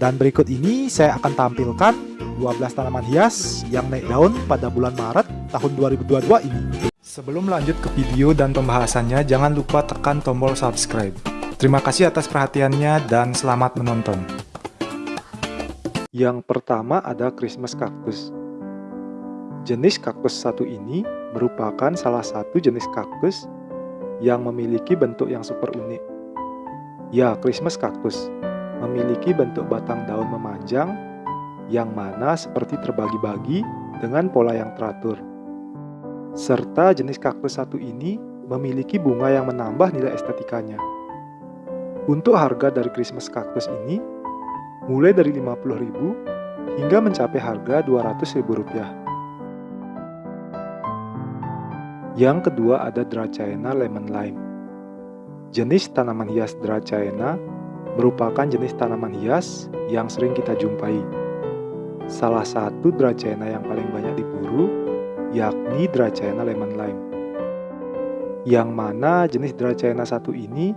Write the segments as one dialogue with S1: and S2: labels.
S1: Dan berikut ini saya akan tampilkan 12 tanaman hias yang naik daun pada bulan Maret tahun 2022 ini. Sebelum lanjut ke video dan pembahasannya, jangan lupa tekan tombol subscribe. Terima kasih atas perhatiannya dan selamat menonton. Yang pertama ada Christmas cactus. Jenis kaktus satu ini merupakan salah satu jenis kaktus yang memiliki bentuk yang super unik. Ya, Christmas cactus memiliki bentuk batang daun memanjang yang mana seperti terbagi-bagi dengan pola yang teratur. Serta jenis kaktus satu ini memiliki bunga yang menambah nilai estetikanya. Untuk harga dari Christmas kaktus ini, mulai dari 50.000 hingga mencapai harga Rp200.000. Yang kedua ada Dracaena lemon lime. Jenis tanaman hias Dracaena merupakan jenis tanaman hias yang sering kita jumpai. Salah satu Dracaena yang paling banyak diburu yakni Dracaena lemon lime. Yang mana jenis Dracaena satu ini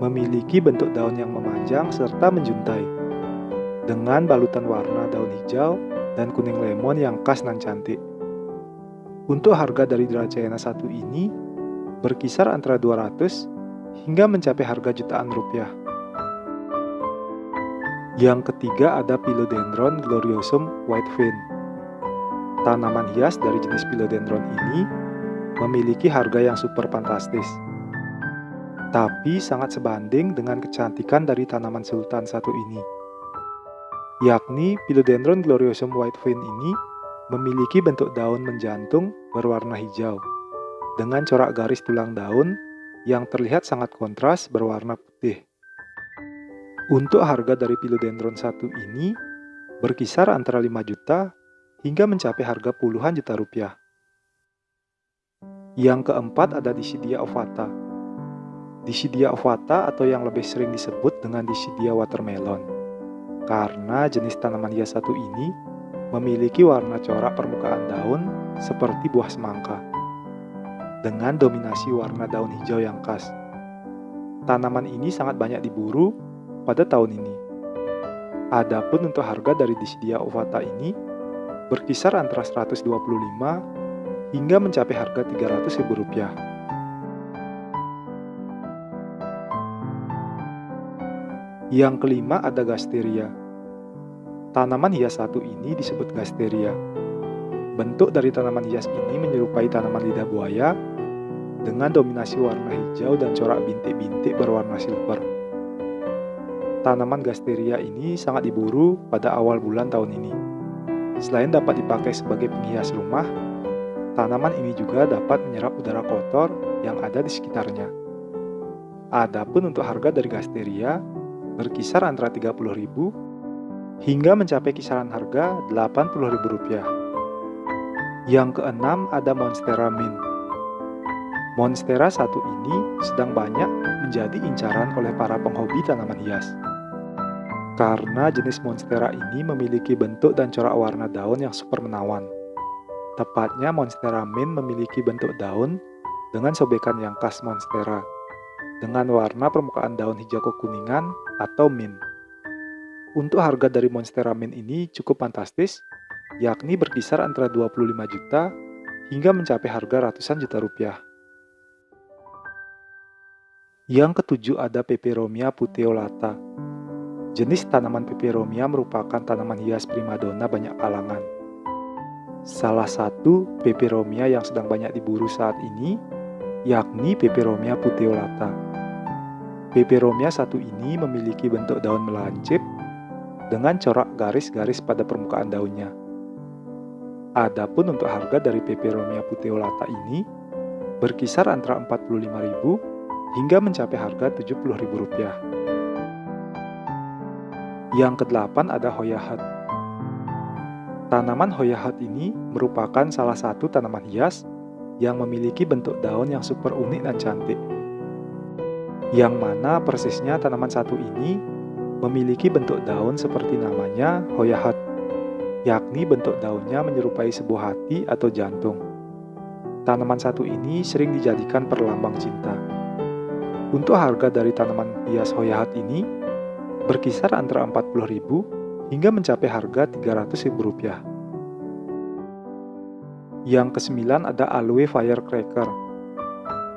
S1: memiliki bentuk daun yang memanjang serta menjuntai dengan balutan warna daun hijau dan kuning lemon yang khas dan cantik. Untuk harga dari Dracena satu ini berkisar antara 200 hingga mencapai harga jutaan rupiah. Yang ketiga ada Philodendron gloriosum white vein. Tanaman hias dari jenis Philodendron ini memiliki harga yang super fantastis. Tapi sangat sebanding dengan kecantikan dari tanaman sultan satu ini. Yakni Philodendron gloriosum white vein ini memiliki bentuk daun menjantung berwarna hijau, dengan corak garis tulang daun yang terlihat sangat kontras berwarna putih. Untuk harga dari Philodendron satu ini berkisar antara 5 juta hingga mencapai harga puluhan juta rupiah. Yang keempat ada Disidia ovata. Disidia ovata atau yang lebih sering disebut dengan Disidia watermelon. Karena jenis tanaman hias satu ini memiliki warna corak permukaan daun seperti buah semangka, dengan dominasi warna daun hijau yang khas. Tanaman ini sangat banyak diburu pada tahun ini. Adapun untuk harga dari Disidia ovata ini berkisar antara 125 hingga mencapai harga Rp300.000. Yang kelima ada Gasteria. Tanaman hias satu ini disebut gasteria. Bentuk dari tanaman hias ini menyerupai tanaman lidah buaya dengan dominasi warna hijau dan corak bintik-bintik berwarna silver. Tanaman gasteria ini sangat diburu pada awal bulan tahun ini. Selain dapat dipakai sebagai penghias rumah, tanaman ini juga dapat menyerap udara kotor yang ada di sekitarnya. Adapun untuk harga dari gasteria berkisar antara 30.000 hingga mencapai kisaran harga Rp80.000. Yang keenam ada Monstera Mint. Monstera satu ini sedang banyak menjadi incaran oleh para penghobi tanaman hias. Karena jenis Monstera ini memiliki bentuk dan corak warna daun yang super menawan. Tepatnya Monstera Mint memiliki bentuk daun dengan sobekan yang khas Monstera, dengan warna permukaan daun hijau kekuningan atau mint. Untuk harga dari Monstera Mint ini cukup fantastis, yakni berkisar antara 25 juta hingga mencapai harga ratusan juta rupiah. Yang ketujuh ada Peperomia puteolata. Jenis tanaman Peperomia merupakan tanaman hias primadona banyak kalangan. Salah satu Peperomia yang sedang banyak diburu saat ini yakni Peperomia puteolata. Peperomia satu ini memiliki bentuk daun melancip dengan corak garis-garis pada permukaan daunnya. Adapun untuk harga dari Peperomia puteolata ini berkisar antara 45.000 hingga mencapai harga Rp70.000. Yang kedelapan ada Hoyahat. Tanaman Hoyahat ini merupakan salah satu tanaman hias yang memiliki bentuk daun yang super unik dan cantik. Yang mana persisnya tanaman satu ini memiliki bentuk daun seperti namanya Hoyahat, yakni bentuk daunnya menyerupai sebuah hati atau jantung. Tanaman satu ini sering dijadikan perlambang cinta. Untuk harga dari tanaman hias hoyahat ini berkisar antara 40.000 hingga mencapai harga Rp300.000. Yang kesembilan ada aloe firecracker.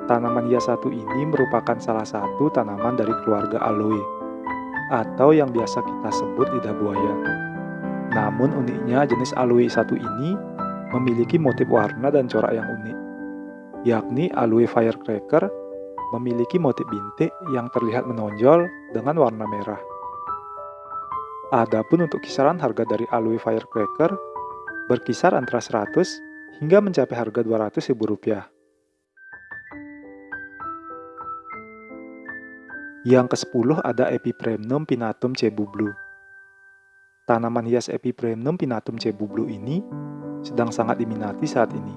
S1: Tanaman hias satu ini merupakan salah satu tanaman dari keluarga aloe, atau yang biasa kita sebut lidah buaya. Namun uniknya jenis aloe satu ini memiliki motif warna dan corak yang unik, yakni aloe firecracker memiliki motif bintik yang terlihat menonjol dengan warna merah. Adapun untuk kisaran harga dari aloe firecracker berkisar antara 100 hingga mencapai harga Rp200.000. Yang ke-10 ada Epipremnum pinatum cebu blue. Tanaman hias Epipremnum pinatum cebu blue ini sedang sangat diminati saat ini.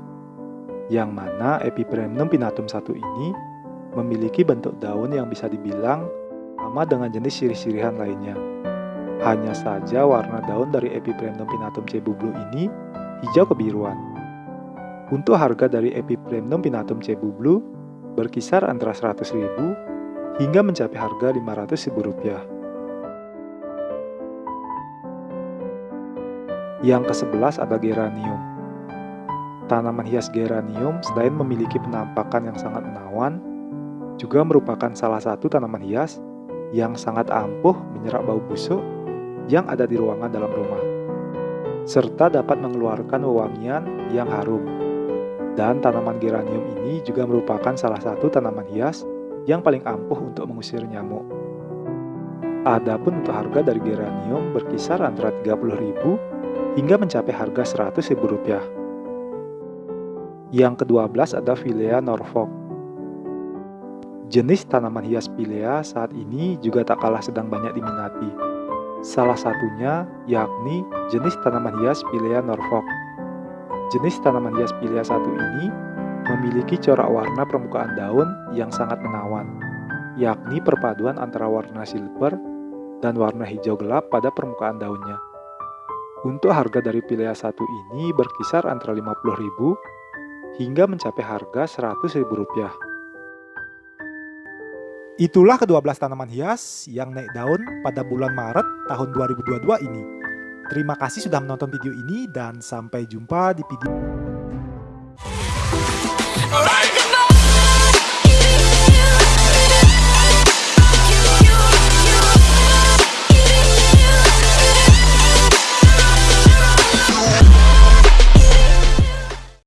S1: Yang mana Epipremnum pinatum satu ini memiliki bentuk daun yang bisa dibilang sama dengan jenis sirih-sirihan lainnya. Hanya saja warna daun dari Epipremnum pinatum cebu blue ini hijau kebiruan. Untuk harga dari Epipremnum pinatum cebu blue berkisar antara 100.000 hingga mencapai harga Rp500.000. Yang ke-11 ada geranium. Tanaman hias geranium selain memiliki penampakan yang sangat menawan, juga merupakan salah satu tanaman hias yang sangat ampuh menyerap bau busuk yang ada di ruangan dalam rumah, serta dapat mengeluarkan wewangian yang harum. Dan tanaman geranium ini juga merupakan salah satu tanaman hias yang paling ampuh untuk mengusir nyamuk. Adapun untuk harga dari geranium berkisar antara 30.000 hingga mencapai harga Rp100.000. Yang ke-12 ada Philea Norfolk. Jenis tanaman hias Philea saat ini juga tak kalah sedang banyak diminati. Salah satunya yakni jenis tanaman hias Philea Norfolk Jenis tanaman hias pilia satu ini memiliki corak warna permukaan daun yang sangat menawan, yakni perpaduan antara warna silver dan warna hijau gelap pada permukaan daunnya. Untuk harga dari pilia satu ini berkisar antara 50.000 hingga mencapai harga Rp100.000.
S2: Itulah ke-12 tanaman hias yang naik daun pada bulan Maret tahun 2022 ini. Terima kasih sudah menonton video ini dan sampai jumpa di video